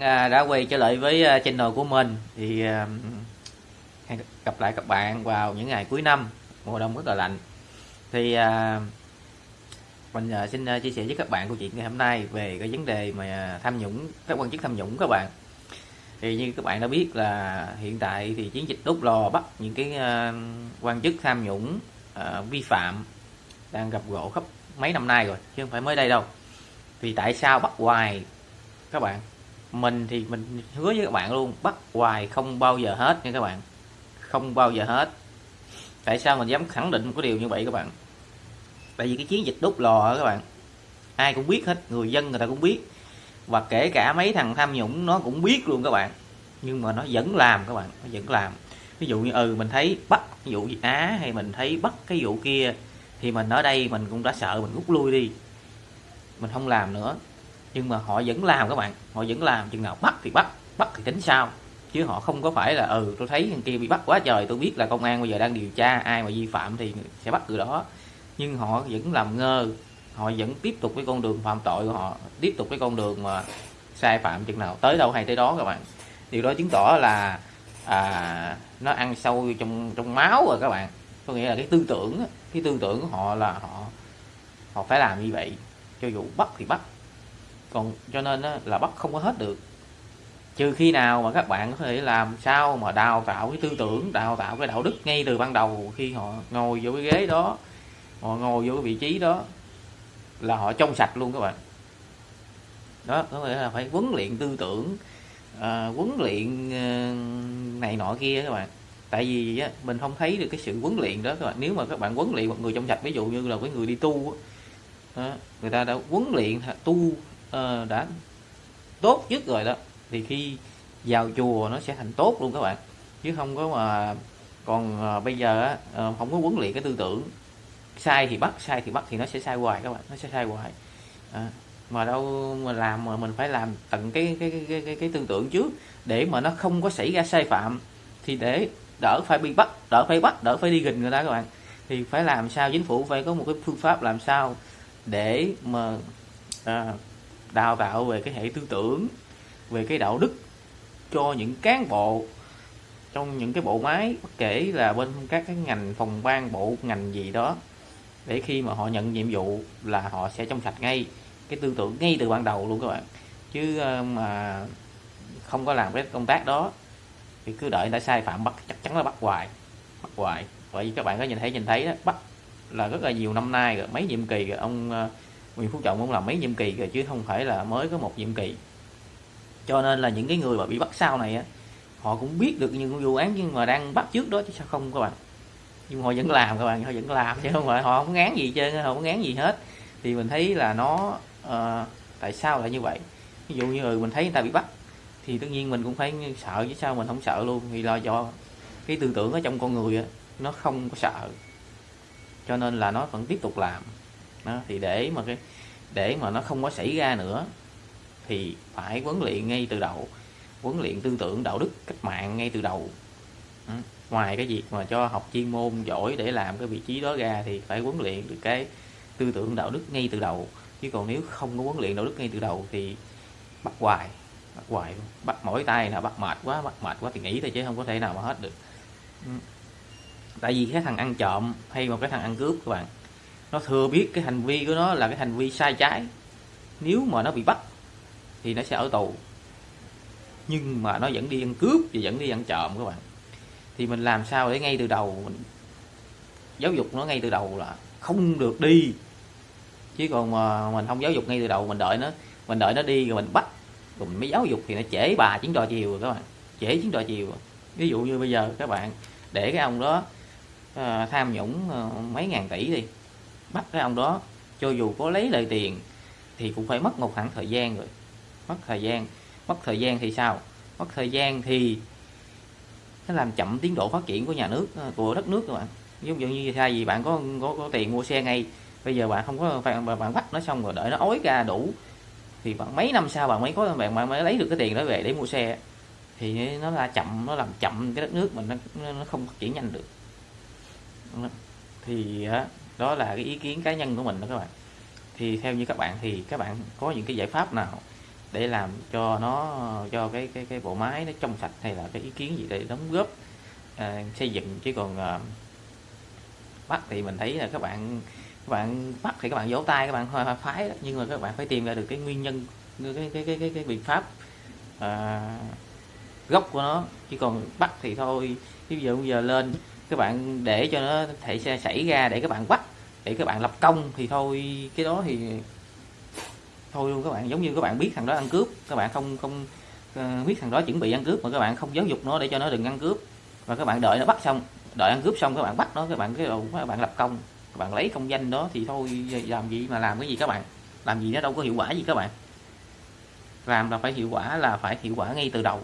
À, đã quay trở lại với à, channel của mình. Thì à, hẹn gặp lại các bạn vào những ngày cuối năm, mùa đông rất là lạnh. Thì mình xin chia sẻ với các bạn câu chuyện ngày hôm nay về cái vấn đề mà tham nhũng, các quan chức tham nhũng các bạn. Thì như các bạn đã biết là hiện tại thì chiến dịch đốt lò bắt những cái quan chức tham nhũng vi phạm đang gặp gỗ khắp mấy năm nay rồi, chứ không phải mới đây đâu. Vì tại sao bắt hoài các bạn? Mình thì mình hứa với các bạn luôn, bắt hoài không bao giờ hết nha các bạn. Không bao giờ hết. Tại sao mình dám khẳng định một cái điều như vậy các bạn? Tại vì cái chiến dịch đốt lò các bạn, ai cũng biết hết, người dân người ta cũng biết. Và kể cả mấy thằng tham nhũng nó cũng biết luôn các bạn. Nhưng mà nó vẫn làm các bạn, nó vẫn làm. Ví dụ như ừ mình thấy bắt ví dụ gì á, hay mình thấy bắt cái vụ kia, thì mình ở đây mình cũng đã sợ mình rút lui đi. Mình không làm nữa nhưng mà họ vẫn làm các bạn. Họ vẫn làm chừng nào bắt thì bắt bắt thì tính sao chứ họ không có phải là ừ tôi thấy thằng kia bị bắt quá trời tôi biết là công an bây giờ đang điều tra ai mà vi phạm thì sẽ bắt từ đó. Nhưng họ vẫn làm ngơ. Họ vẫn tiếp tục cái con đường phạm tội của họ tiếp tục cái con đường mà sai phạm chừng nào tới đâu hay tới đó các bạn. Điều đó chứng tỏ là à, nó ăn sâu trong trong máu rồi các bạn. Có nghĩa là cái tư tưởng cái tư tưởng của họ là họ họ phải làm như vậy. Cho dù bắt thì bắt còn cho nên là bắt không có hết được. Trừ khi nào mà các bạn có thể làm sao mà đào tạo cái tư tưởng đào tạo cái đạo đức ngay từ ban đầu khi họ ngồi vô cái ghế đó họ ngồi vô cái vị trí đó là họ trong sạch luôn các bạn. Đó có nghĩa là phải huấn luyện tư tưởng à, huấn luyện ờ, này nọ kia các bạn. Tại vì á, mình không thấy được cái sự huấn luyện đó các bạn. Nếu mà các bạn huấn luyện một người trong sạch ví dụ như là cái người đi tu đó, ờ, người ta đã huấn luyện tu uh, đã tốt nhất rồi đó. Thì khi vào chùa nó sẽ thành tốt luôn các bạn. Chứ không có mà còn uh, bây giờ uh, không có huấn luyện cái tư tưởng. Sai thì bắt sai thì bắt thì nó sẽ sai hoài các bạn nó sẽ sai hoài. À, mà đâu mà làm mà mình phải làm tận cái cái cái cái, cái, cái tư tưởng trước để mà nó không có xảy ra sai phạm thì để đỡ phải bị bắt đỡ phải bắt đỡ phải đi gìn người ta các bạn. Thì phải làm sao chính phủ phải có một cái phương pháp làm sao để mà à, đào tạo về cái hệ tư tưởng, về cái đạo đức cho những cán bộ trong những cái bộ máy, bất kể là bên các cái ngành phòng ban, bộ ngành gì đó, để khi mà họ nhận nhiệm vụ là họ sẽ trong sạch ngay cái tư tưởng ngay từ ban đầu luôn các bạn. Chứ ờ, mà không có làm cái công tác đó thì cứ đợi đã sai phạm bắt, chắc chắn là bắt hoài bắt hoài. Bởi vì các bạn có nhìn thấy nhìn thấy đó, bắt là rất là nhiều năm nay rồi, mấy nhiệm kỳ rồi, ông ờ, Nguyễn Phú Trọng cũng làm mấy nhiệm kỳ rồi chứ không phải là mới có một nhiệm kỳ. Cho nên là những cái người mà bị bắt sau này á họ cũng biết được những vụ án nhưng mà đang bắt trước đó chứ sao không các bạn. Nhưng họ vẫn làm các bạn họ vẫn làm chứ không phải họ không ngán gì chơi họ không ngán gì hết. Thì mình thấy là nó uh, tại sao lại như vậy? Ví dụ như mình thấy người ta bị bắt thì tất nhiên mình cũng phải sợ chứ sao mình không sợ luôn. Vì lo do cái tư tưởng ở trong con người á nó không có sợ. Cho nên là nó vẫn tiếp tục làm đó, thì để mà cái để mà nó không có xảy ra nữa thì phải huấn luyện ngay từ đầu huấn luyện tư tưởng đạo đức cách mạng ngay từ đầu ừ. ngoài cái việc mà cho học chuyên môn giỏi để làm cái vị trí đó ra thì phải huấn luyện được cái tư tưởng đạo đức ngay từ đầu chứ còn nếu không có huấn luyện đạo đức ngay từ đầu thì bắt hoài bắt hoài bắt mỗi tay là bắt mệt quá bắt mệt quá thì nghĩ thôi chứ không có thể nào mà hết được ừ. tại vì cái thằng ăn trộm hay một cái thằng ăn cướp các bạn nó thừa biết cái hành vi của nó là cái hành vi sai trái. Nếu mà nó bị bắt thì nó sẽ ở tù. Nhưng mà nó vẫn đi ăn cướp và vẫn đi ăn trộm các bạn. Thì mình làm sao để ngay từ đầu mình giáo dục nó ngay từ đầu là không được đi. Chứ còn mà mình không giáo dục ngay từ đầu mình đợi nó mình đợi nó đi rồi mình bắt. Rồi mình mới giáo dục thì nó trễ bà chiến trò chiều rồi các bạn. Trễ chiến trò chiều. Ví dụ như bây giờ các bạn để cái ông đó uh, tham nhũng uh, mấy ngàn tỷ đi bắt cái ông đó cho dù có lấy lời tiền thì cũng phải mất một khoảng thời gian rồi. Mất thời gian. Mất thời gian thì sao? Mất thời gian thì nó làm chậm tiến độ phát triển của nhà nước của đất nước các bạn. Giống như như thay vì bạn có, có có tiền mua xe ngay bây giờ bạn không có bạn, bạn bắt nó xong rồi đợi nó ối ra đủ thì bạn mấy năm sau bạn mới có bạn bạn mới lấy được cái tiền đó về để mua xe thì nó là chậm nó làm chậm cái đất nước mình nó, nó không phát triển nhanh được. Thì đó là cái ý kiến cá nhân của mình đó các bạn. Thì theo như các bạn thì các bạn có những cái giải pháp nào để làm cho nó cho cái cái cái bộ máy nó trong sạch hay là cái ý kiến gì để đóng góp à, xây dựng? Chứ còn à, bắt thì mình thấy là các bạn các bạn bắt thì các bạn vỗ tay các bạn hoa phái đó. nhưng mà các bạn phải tìm ra được cái nguyên nhân cái cái cái cái, cái biện pháp à, gốc của nó. Chứ còn bắt thì thôi ví dụ giờ lên các bạn để cho nó thể xảy ra để các bạn bắt để các bạn lập công thì thôi cái đó thì thôi luôn các bạn giống như các bạn biết thằng đó ăn cướp các bạn không không uh, biết thằng đó chuẩn bị ăn cướp mà các bạn không giáo dục nó để cho nó đừng ăn cướp và các bạn đợi nó bắt xong đợi ăn cướp xong các bạn bắt nó các bạn cái đầu các bạn lập công các bạn lấy công danh đó thì thôi làm gì mà làm cái gì các bạn làm gì nó đâu có hiệu quả gì các bạn làm là phải hiệu quả là phải hiệu quả ngay từ đầu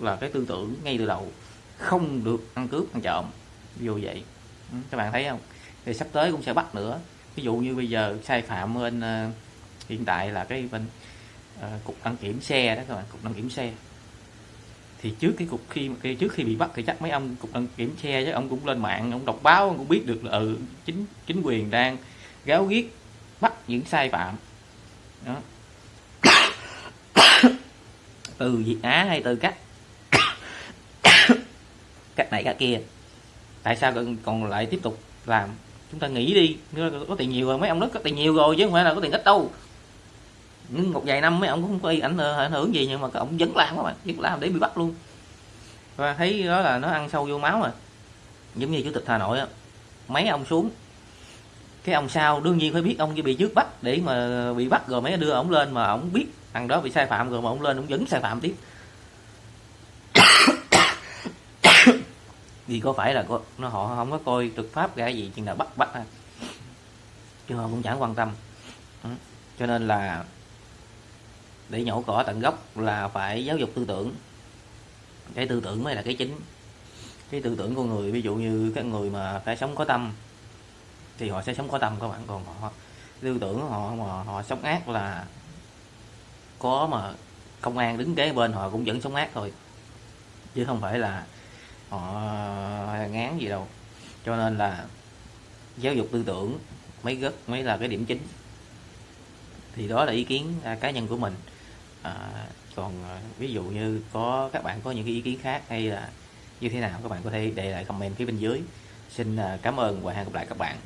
là cái tư tưởng ngay từ đầu không được ăn cướp ăn trộm ví dụ vậy. Các bạn thấy không? Thì sắp tới cũng sẽ bắt nữa. Ví dụ như bây giờ sai phạm bên uh, hiện tại là cái bên uh, cục đăng kiểm xe đó các bạn cục đăng kiểm xe. Thì trước cái cục khi cái trước khi bị bắt thì chắc mấy ông cục đăng kiểm xe chứ ông cũng lên mạng ông đọc báo ông cũng biết được là ừ, chính chính quyền đang gáo ghiết bắt những sai phạm. Đó. Từ Việt Á hay từ cách cách này cách kia tại sao còn lại tiếp tục làm? Chúng ta nghĩ đi có tiền nhiều rồi, mấy ông đó có tiền nhiều rồi, chứ không phải là có tiền ít đâu. Nhưng một vài năm mấy ông cũng không có ảnh ảnh hưởng gì, nhưng mà các ông vẫn làm các bạn, vẫn làm để bị bắt luôn. Và thấy đó là nó ăn sâu vô máu mà giống như chủ tịch hà nội á, mấy ông xuống. Cái ông sau đương nhiên phải biết ông bị trước bắt để mà bị bắt, rồi mấy đưa ông lên mà ông biết thằng đó bị sai phạm, rồi mà ông lên ông vẫn sai phạm tiếp. Vì có phải là có, nó họ không có coi trực pháp ra gì chừng nào bắt bắt ha chứ họ cũng chẳng quan tâm. Ừ. cho nên là để nhổ cỏ tận gốc là phải giáo dục tư tưởng. Cái tư tưởng mới là cái chính. Cái tư tưởng của người ví dụ như các người mà phải sống có tâm thì họ sẽ sống có tâm các bạn còn họ tư tưởng họ mà họ sống ác là có mà công an đứng kế bên họ cũng vẫn sống ác thôi. Chứ không phải là họ ngán gì đâu. Cho nên là giáo dục tư tưởng mấy rất mới là cái điểm chính. Thì đó là ý kiến à, cá nhân của mình. À, còn à, ví dụ như có các bạn có những cái ý kiến khác hay là như thế nào các bạn có thể để lại comment phía bên dưới. Xin à, cảm ơn và hẹn gặp lại các bạn.